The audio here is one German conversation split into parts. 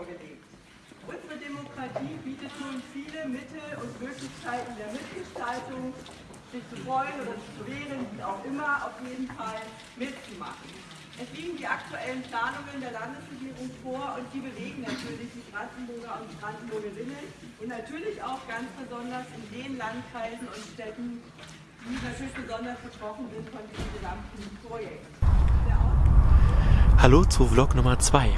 vorgelegt. Unsere Demokratie bietet nun viele Mittel und Möglichkeiten der Mitgestaltung, sich zu freuen oder sich zu wehren, wie auch immer, auf jeden Fall mitzumachen. Es liegen die aktuellen Planungen der Landesregierung vor und die bewegen natürlich die Brandenburger und Brandenburgerinnen und natürlich auch ganz besonders in den Landkreisen und Städten, die natürlich besonders betroffen sind von diesem gesamten Projekt. Hallo zu Vlog Nummer 2.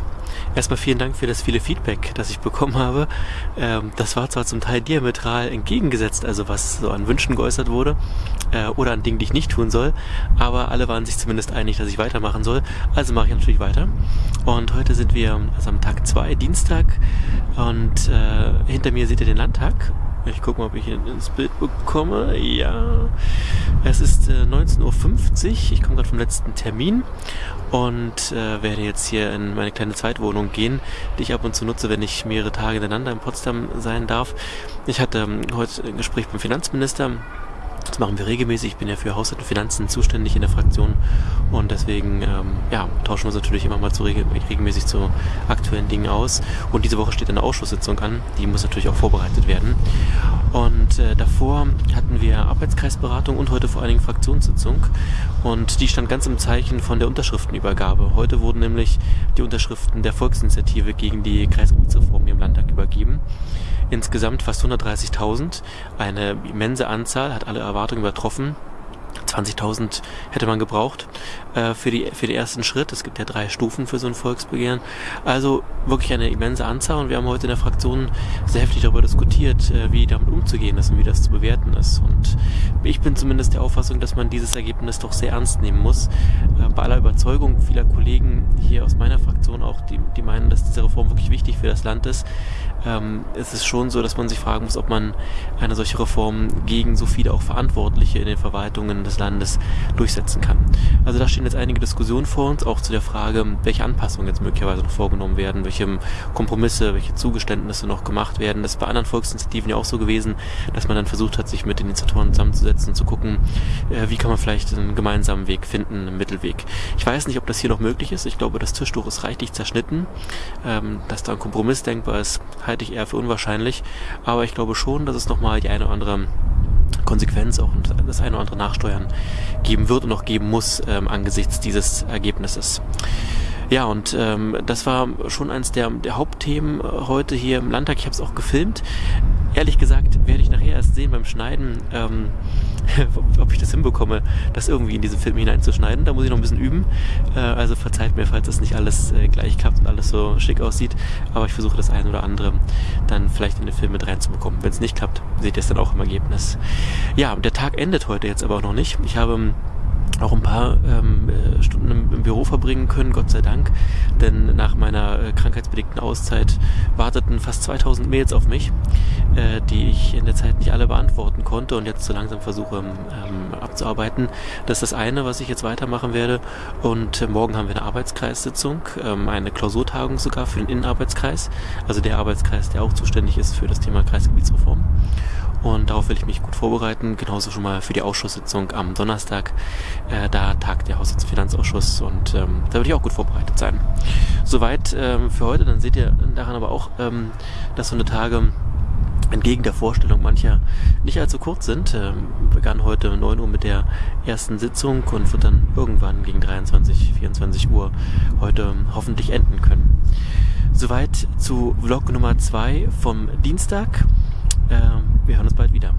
Erstmal vielen Dank für das viele Feedback, das ich bekommen habe. Ähm, das war zwar zum Teil diametral entgegengesetzt, also was so an Wünschen geäußert wurde äh, oder an Dingen, die ich nicht tun soll, aber alle waren sich zumindest einig, dass ich weitermachen soll. Also mache ich natürlich weiter. Und heute sind wir also am Tag 2, Dienstag, und äh, hinter mir seht ihr den Landtag ich gucke mal, ob ich ihn ins Bild bekomme. Ja, es ist äh, 19.50 Uhr. Ich komme gerade vom letzten Termin und äh, werde jetzt hier in meine kleine Zweitwohnung gehen, die ich ab und zu nutze, wenn ich mehrere Tage hintereinander in Potsdam sein darf. Ich hatte ähm, heute ein Gespräch beim Finanzminister das machen wir regelmäßig. Ich bin ja für Haushalt und Finanzen zuständig in der Fraktion und deswegen ähm, ja, tauschen wir uns natürlich immer mal zu regel regelmäßig zu aktuellen Dingen aus. Und diese Woche steht eine Ausschusssitzung an, die muss natürlich auch vorbereitet werden. Und äh, davor hatten wir Arbeitskreisberatung und heute vor allen Dingen Fraktionssitzung. Und die stand ganz im Zeichen von der Unterschriftenübergabe. Heute wurden nämlich die Unterschriften der Volksinitiative gegen die Kreisgebietsreform hier im Landtag insgesamt fast 130.000. Eine immense Anzahl, hat alle Erwartungen übertroffen. 20.000 hätte man gebraucht äh, für, die, für den ersten Schritt. Es gibt ja drei Stufen für so ein Volksbegehren. Also wirklich eine immense Anzahl und wir haben heute in der Fraktion sehr heftig darüber diskutiert, äh, wie damit umzugehen ist und wie das zu bewerten ist. Und ich bin zumindest der Auffassung, dass man dieses Ergebnis doch sehr ernst nehmen muss. Äh, bei aller Überzeugung vieler Kollegen hier aus meiner Fraktion auch, die, die meinen, dass diese Reform wirklich wichtig für das Land ist, ähm, ist es schon so, dass man sich fragen muss, ob man eine solche Reform gegen so viele auch Verantwortliche in den Verwaltungen des Landes durchsetzen kann. Also da stehen jetzt einige Diskussionen vor uns, auch zu der Frage, welche Anpassungen jetzt möglicherweise noch vorgenommen werden, welche Kompromisse, welche Zugeständnisse noch gemacht werden. Das ist bei anderen Volksinitiativen ja auch so gewesen, dass man dann versucht hat, sich mit den Initiatoren zusammenzusetzen und zu gucken, äh, wie kann man vielleicht einen gemeinsamen Weg finden, einen Mittelweg. Ich weiß nicht, ob das hier noch möglich ist. Ich glaube, das Tischtuch ist reichlich zerschnitten. Ähm, dass da ein Kompromiss denkbar ist, halte ich eher für unwahrscheinlich. Aber ich glaube schon, dass es nochmal die eine oder andere Konsequenz auch das eine oder andere Nachsteuern geben wird und auch geben muss ähm, angesichts dieses Ergebnisses. Ja, und ähm, das war schon eines der, der Hauptthemen heute hier im Landtag. Ich habe es auch gefilmt. Ehrlich gesagt werde ich nachher erst sehen beim Schneiden, ähm, ob ich das hinbekomme, das irgendwie in diesen Film hineinzuschneiden. Da muss ich noch ein bisschen üben. Äh, also verzeiht mir, falls das nicht alles äh, gleich klappt und alles so schick aussieht. Aber ich versuche das eine oder andere dann vielleicht in den Film mit reinzubekommen. Wenn es nicht klappt, seht ihr es dann auch im Ergebnis. Ja, der Tag endet heute jetzt aber auch noch nicht. Ich habe auch ein paar ähm, äh, Stunden im, im, Büro verbringen können, Gott sei Dank. Denn nach meiner äh, krankheitsbedingten Auszeit warteten fast 2000 Mails auf mich, äh, die ich in der Zeit nicht alle beantworten konnte und jetzt so langsam versuche ähm, abzuarbeiten. Das ist das eine, was ich jetzt weitermachen werde. Und äh, morgen haben wir eine Arbeitskreissitzung, ähm, eine Klausurtagung sogar für den Innenarbeitskreis, also der Arbeitskreis, der auch zuständig ist für das Thema Kreisgebietsreform. Und darauf will ich mich gut vorbereiten. Genauso schon mal für die Ausschusssitzung am Donnerstag. Äh, da tagt der Haushalts- und Finanzausschuss und ähm, da würde ich auch gut vorbereitet sein. Soweit ähm, für heute. Dann seht ihr daran aber auch, ähm, dass so eine Tage entgegen der Vorstellung mancher nicht allzu kurz sind. Ähm, begann heute 9 Uhr mit der ersten Sitzung und wird dann irgendwann gegen 23, 24 Uhr heute hoffentlich enden können. Soweit zu Vlog Nummer 2 vom Dienstag. Ähm, wir hören uns bald wieder.